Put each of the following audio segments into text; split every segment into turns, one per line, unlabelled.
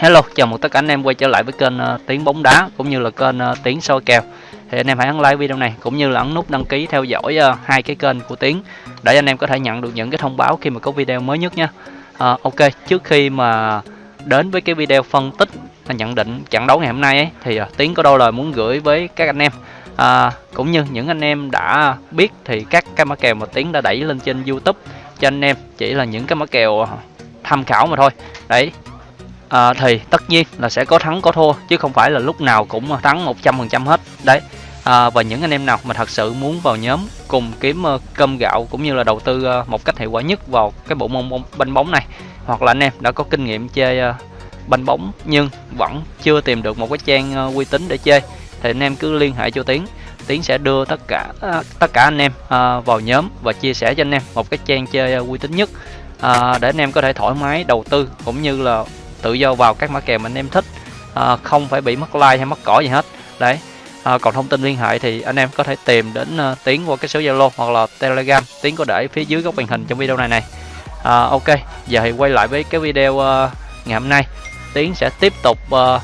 Hello, chào mừng tất cả anh em quay trở lại với kênh uh, Tiếng bóng đá cũng như là kênh uh, Tiếng soi kèo. Thì anh em hãy ấn like video này cũng như là ấn nút đăng ký theo dõi uh, hai cái kênh của Tiếng để anh em có thể nhận được những cái thông báo khi mà có video mới nhất nha. Uh, ok, trước khi mà đến với cái video phân tích và nhận định trận đấu ngày hôm nay ấy, thì uh, Tiếng có đôi lời muốn gửi với các anh em à, cũng như những anh em đã biết thì các cái mã kèo mà Tiến đã đẩy lên trên YouTube cho anh em chỉ là những cái mã kèo tham khảo mà thôi đấy à, thì tất nhiên là sẽ có thắng có thua chứ không phải là lúc nào cũng thắng 100% hết. Đấy. À, và những anh em nào mà thật sự muốn vào nhóm cùng kiếm uh, cơm gạo cũng như là đầu tư uh, một cách hiệu quả nhất vào cái bộ môn bóng, banh bóng này hoặc là anh em đã có kinh nghiệm chơi uh, ờ, banh bóng nhưng vẫn chưa tìm được một cái trang uh, uy tín để chơi thì anh em cứ liên hệ cho Tiến. Tiến sẽ đưa tất cả uh, tất cả anh em uh, vào nhóm và chia sẻ cho anh em một cái trang chơi uh, uy tín nhất uh, để anh em có thể thoải mái đầu tư cũng như là tự do vào các mã kèo mà anh em thích. À, không phải bị mất like hay mất cỏ gì hết. Đấy. À, còn thông tin liên hệ thì anh em có thể tìm đến uh, tiến qua cái số zalo hoặc là telegram. Tiến có để phía dưới góc màn hình trong video này này. À, ok. Giờ thì quay lại với cái video uh, ngày hôm nay. Tiến sẽ tiếp tục uh,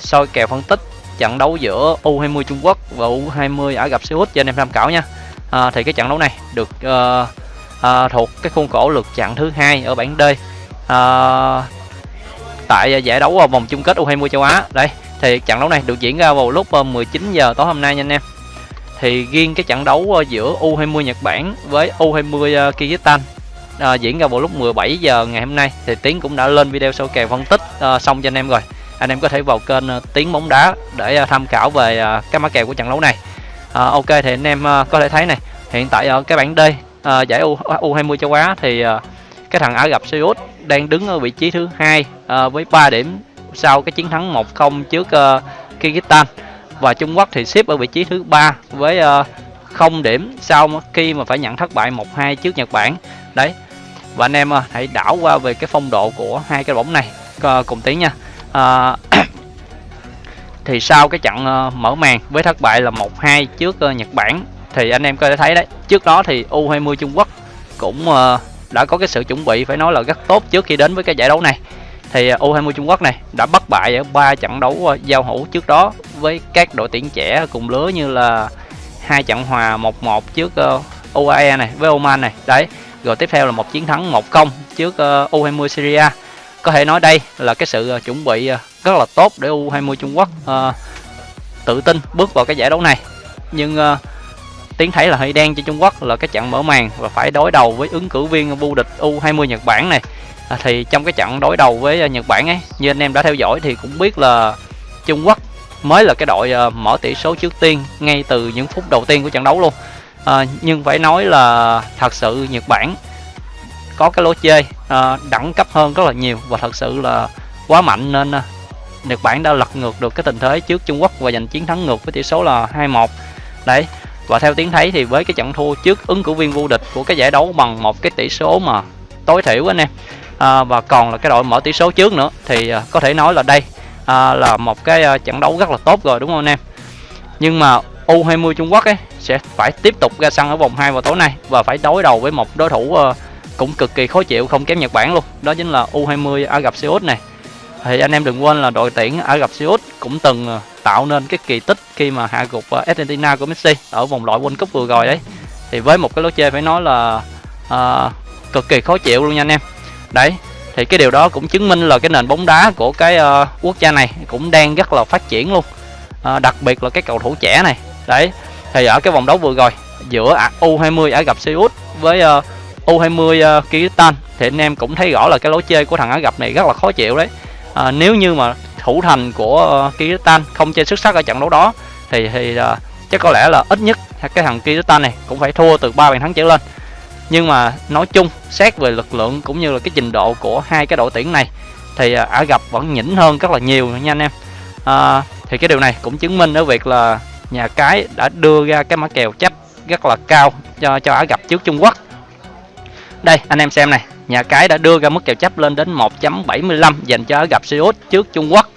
soi kèo phân tích trận đấu giữa U20 Trung Quốc và U20 Ả gặp Xê Út cho anh em tham khảo nha. À, thì cái trận đấu này được uh, à, thuộc cái khuôn khổ lượt trận thứ hai ở bảng D. À, tại à, giải đấu à, vòng chung kết U20 châu Á. Đây, thì trận đấu này được diễn ra vào lúc à, 19 giờ tối hôm nay nha anh em. Thì riêng cái trận đấu giữa U20 Nhật Bản với U20 Kyrgyzstan à, diễn ra vào lúc 17 giờ ngày hôm nay thì Tiến cũng đã lên video sâu kèo phân tích à, xong cho anh em rồi. Anh em có thể vào kênh Tiến bóng đá để tham khảo về uh, các mã kèo của trận đấu này. À, ok thì anh em có thể thấy này, hiện tại ở cái bảng D à, giải U U20 châu Á thì à, cái thằng Ả Rập Xê Út đang đứng ở vị trí thứ hai à, với 3 điểm sau cái chiến thắng 1-0 trước uh, Kyrgyzstan. Và Trung Quốc thì xếp ở vị trí thứ ba với ờ, uh, 0 điểm sau khi mà phải nhận thất bại 1-2 trước Nhật Bản. Đấy. Và anh em uh, hãy đảo qua về cái phong độ của hai cái bóng này uh, cùng tiếng nha. Uh, thì sau cái trận uh, mở màn với thất bại là 1-2 trước uh, Nhật Bản thì anh em có thể thấy đấy trước đó thì U20 Trung Quốc cũng uh, đã có cái sự chuẩn bị phải nói là rất tốt trước khi đến với cái giải đấu này. Thì à, U20 Trung Quốc này đã bất bại ở ba trận đấu à, giao hữu trước đó với các đội tuyển trẻ cùng lứa như là hai trận hòa 1-1 trước à, UAE này với Oman này. Đấy rồi tiếp theo là một chiến thắng 1-0 trước U20 Syria. Có thể nói đây là cái sự chuẩn bị rất là tốt để U20 Trung Quốc uh, tự tin bước vào cái giải đấu này. Nhưng uh, Tiến thấy là hơi đen cho Trung Quốc là cái trận mở màn và phải đối đầu với ứng cử viên vô địch U20 Nhật Bản này. À, thì trong cái trận đối đầu với ờ, Nhật Bản ấy như anh em đã theo dõi thì cũng biết là Trung Quốc mới là cái đội ờ, mở tỷ số trước tiên ngay từ những phút đầu tiên của trận đấu luôn. À, nhưng phải nói là thật sự Nhật Bản có cái lối chơi à, đẳng cấp hơn rất là nhiều và thật sự là quá mạnh nên Nhật Bản đã lật ngược được cái tình thế trước Trung Quốc và giành chiến thắng ngược với tỷ số là 2-1 đấy và theo tiếng thấy thì với cái trận thua trước ứng cử viên vô địch của cái giải đấu bằng một cái tỷ số mà tối thiểu anh em à, và còn là cái đội mở tỷ số trước nữa thì à, có thể nói là đây à, là một cái à, trận đấu rất là tốt rồi đúng không anh em? Nhưng mà U20 Trung Quốc ấy sẽ phải tiếp tục ra sân ở vòng 2 vào tối nay và phải đối đầu với một đối thủ à, cũng cực kỳ khó chịu không kém Nhật Bản luôn. Đó chính là U20 Ả Rập Xê Út này. Thì anh em đừng quên là đội tuyển Ả Rập Xê Út cũng từng à, tạo nên cái kỳ tích khi mà hạ gục ờ, Argentina của Messi ở vòng loại World Cup vừa rồi đấy. Thì với một cái lối chơi phải nói là uh, cực kỳ khó chịu luôn nha anh em. Đấy thì cái điều đó cũng chứng minh là cái nền bóng đá của cái uh, quốc gia này cũng đang rất là phát triển luôn. Uh, đặc biệt là cái cầu thủ trẻ này. Đấy thì ở cái vòng đấu vừa rồi giữa U20 Ả Rập Xê Út với uh, U20 uh, Kyrgyzstan thì anh em cũng thấy rõ là cái lối chơi của thằng Ả Rập này rất là khó chịu đấy. À, nếu như mà thủ thành của ờ, Kyrgyzstan không chơi xuất sắc ở trận đấu đó thì thì uh, chắc có lẽ là ít nhất cái thằng Kyrgyzstan này cũng phải thua từ ba bàn thắng trở lên. Nhưng mà nói chung xét về lực lượng cũng như là cái trình độ của hai cái đội tuyển này thì uh, Ả Rập vẫn nhỉnh hơn rất là nhiều nha anh em. Uh, thì cái điều này cũng chứng minh ở việc là nhà cái đã đưa ra cái mã kèo chấp rất là cao cho cho Ả Rập trước Trung Quốc. Đây anh em xem này nhà cái đã đưa ra mức kèo chấp lên đến 1.75 dành cho Ả Rập Xê Út trước Trung Quốc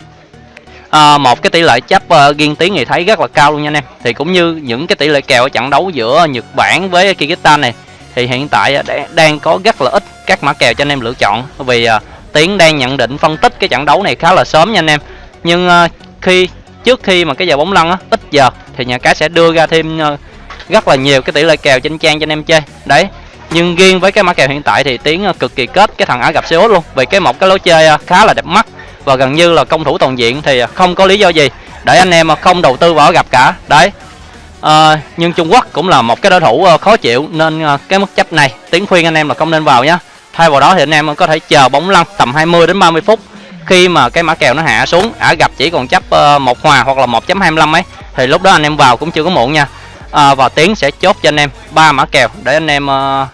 à, một cái tỷ lệ chấp uh, ờ, riêng tiếng thì thấy rất là cao luôn nha anh em. Thì cũng như những cái tỷ lệ kèo ở trận đấu giữa Nhật Bản với Kyrgyzstan này thì hiện tại ờ, đang có rất là ít các mã kèo cho anh em lựa chọn. Vì uh, tiến đang nhận định phân tích cái trận đấu này khá là sớm nha anh em. Nhưng uh, khi trước khi mà cái giờ bóng lăn á ít giờ thì nhà cái sẽ đưa ra thêm uh, rất là nhiều cái tỷ lệ kèo trên trang cho anh em chơi. Đấy nhưng riêng với cái mã kèo hiện tại thì tiến uh, cực kỳ kết cái thằng Ả gặp Seoul luôn. Vì cái một cái lối chơi uh, khá là đẹp mắt và gần như là công thủ toàn diện thì không có lý do gì để anh em không đầu tư vào gặp cả. Đấy. À, nhưng Trung Quốc cũng là một cái đối thủ ờ, khó chịu nên ờ, cái mức chấp này tiếng khuyên anh em là không nên vào nhá. Thay vào đó thì anh em có thể chờ bóng lăn tầm 20 đến 30 phút khi mà cái mã kèo nó hạ xuống. Ả gặp chỉ còn chấp một hòa hoặc là 1.25 ấy thì lúc đó anh em vào cũng chưa có muộn nha. À, và tiến sẽ chốt cho anh em ba mã kèo để anh em à,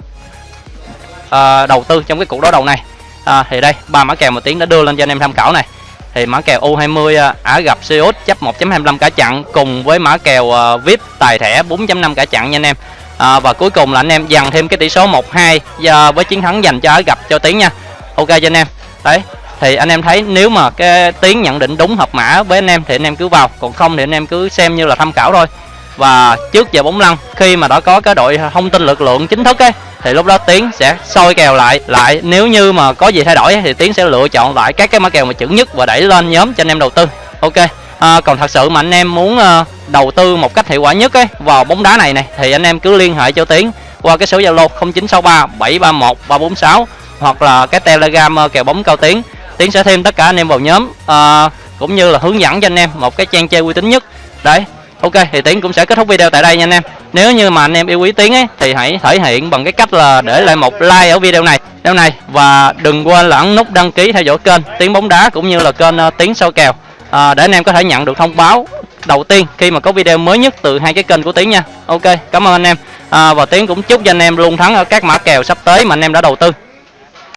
à, đầu tư trong cái cuộc đối đầu này à, thì đây ba mã kèo mà tiến đã đưa lên cho anh em tham khảo này. Thì mã kèo U20 Ả à, gặp Seoul chấp 1.25 cả chặn cùng với mã kèo à, VIP tài thẻ 4.5 cả chặn nha anh em. À, và cuối cùng là anh em dằn thêm cái tỷ số 1-2 à, với chiến thắng dành cho Ả gặp cho Tiến nha. Ok cho anh em. Đấy thì anh em thấy nếu mà cái Tiến nhận định đúng hợp mã với anh em thì anh em cứ vào còn không thì anh em cứ xem như là tham khảo thôi. Và trước giờ bóng lăn khi mà đã có cái đội thông tin lực lượng chính thức ấy thì lúc đó tiến sẽ soi kèo lại lại nếu như mà có gì thay đổi thì tiến sẽ lựa chọn lại các cái mã kèo mà chuẩn nhất và đẩy lên nhóm cho anh em đầu tư. Ok à, còn thật sự mà anh em muốn ờ, đầu tư một cách hiệu quả nhất ấy vào bóng đá này này thì anh em cứ liên hệ cho tiến qua cái số zalo 0963 731 346 hoặc là cái telegram à, kèo bóng cao tiến. Tiến sẽ thêm tất cả anh em vào nhóm ờ, cũng như là hướng dẫn cho anh em một cái trang chơi uy tín nhất. Đấy ok thì tiến cũng sẽ kết thúc video tại đây nha anh em nếu như mà anh em yêu quý tiến ấy thì hãy thể hiện bằng cái cách là để lại một like ở video này video này và đừng quên là ấn nút đăng ký theo dõi kênh tiến bóng đá cũng như là kênh ờ, tiến soi kèo. À, để anh em có thể nhận được thông báo đầu tiên khi mà có video mới nhất từ hai cái kênh của tiến nha. Ok cảm ơn anh em. À, và tiến cũng chúc cho anh em luôn thắng ở các mã kèo sắp tới mà anh em đã đầu tư.